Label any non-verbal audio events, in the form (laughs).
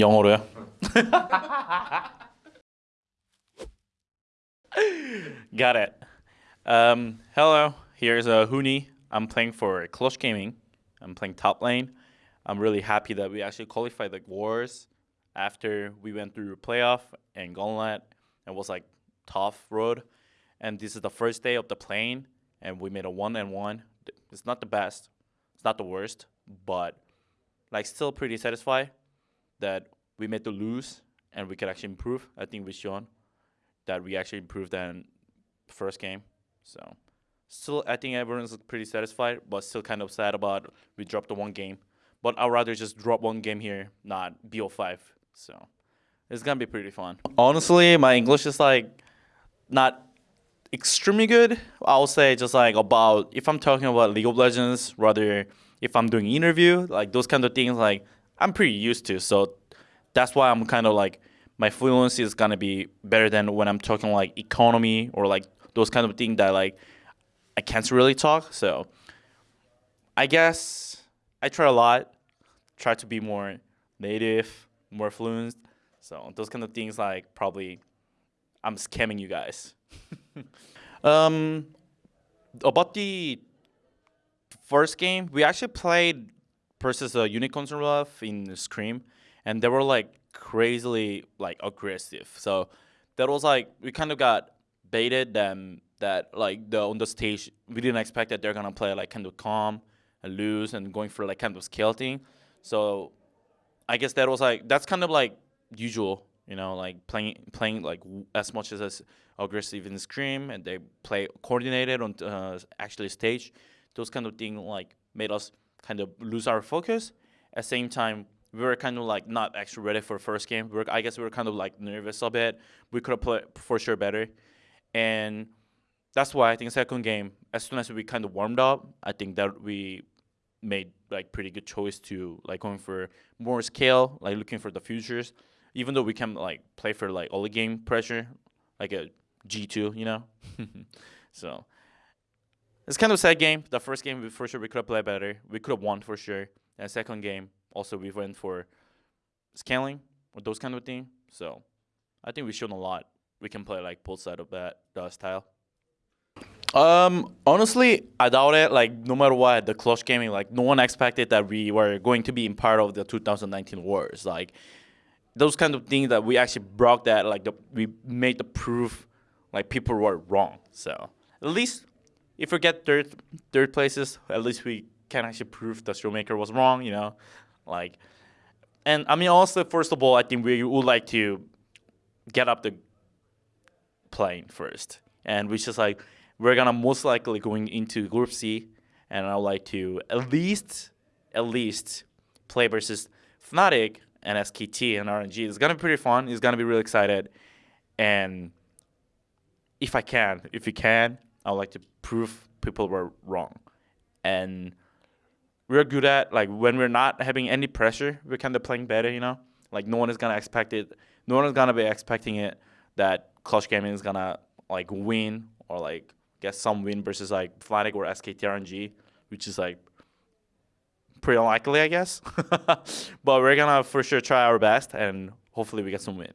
영어로요? Got it. Um, hello, here's a Huni. I'm playing for Clutch Gaming. I'm playing top lane. I'm really happy that we actually qualified the Worlds after we went through playoff and gauntlet. It was like tough road. And this is the first day of the play-in and we made a one and one. It's not the best. It's not the worst, but like still pretty satisfied that we made to lose and we could actually improve. I think we shown that we actually improved than first game. So still, I think everyone's pretty satisfied, but still kind of sad about we dropped the one game. But I'd rather just drop one game here, not BO5. So it's gonna be pretty fun. Honestly, my English is like not extremely good. I'll say just like about if I'm talking about League of Legends, rather if I'm doing interview, like those kind of things, like I'm pretty used to. So that's why I'm kind of like my fluency is gonna be better than when I'm talking like economy or like those kind of things that like I can't really talk. So I guess I try a lot, try to be more native, more fluent. So those kind of things like probably I'm scamming you guys. (laughs) um, about the first game, we actually played versus a unicorn rough in scrim, and they were like crazily like aggressive. So that was like we kind of got baited them that like the on the stage we didn't expect that they're gonna play like kind of calm and lose and going for like kind of skill thing. So I guess that was like that's kind of like usual, you know, like playing playing like as much as as aggressive in scrim and they play coordinated on uh, actually stage. Those kind of thing like made us kind of lose our focus. At the same time, we were kind of like not actually ready for first game. We were, I guess we were kind of like nervous a bit. We could have played for sure better, and that's why I think second game, as soon as we kind of warmed up, I think that we made like pretty good choice to like going for more scale, like looking for the futures. Even though we can like play for like all the game pressure, like a G two, you know. (laughs) so it's kind of a sad game. The first game, for sure, we could have played better. We could have won for sure. And second game, also we went for scaling or those kind of thing. So I think we've shown a lot. We can play like both side of that uh, style. Um, honestly, I doubt it. Like, no matter what, the Clutch Gaming, like, no one expected that we were going to be in part of the 2019 Worlds. Like, those kind of things that we actually broke that, like, the, we made the proof, like, people were wrong. So, at least, if we get third, third places, at least we can actually prove that Showmaker was wrong, you know? Like, and I mean, also, first of all, I think we would like to get up the play-in first. And we just like, we're gonna most likely going into Group C, and I would like to at least, at least, play versus Fnatic and SKT and RNG. It's gonna be pretty fun. It's gonna be really excited, and if I can, if you can, I would like to prove people were wrong, and we're good at like when we're not having any pressure, we're kind of playing better. You know, like no one is gonna expect it. No one is gonna be expecting it that Clutch Gaming is gonna like win or like get some win versus like Fnatic or SKT RNG, which is like pretty unlikely, I guess. (laughs) but we're gonna for sure try our best and hopefully we get some win.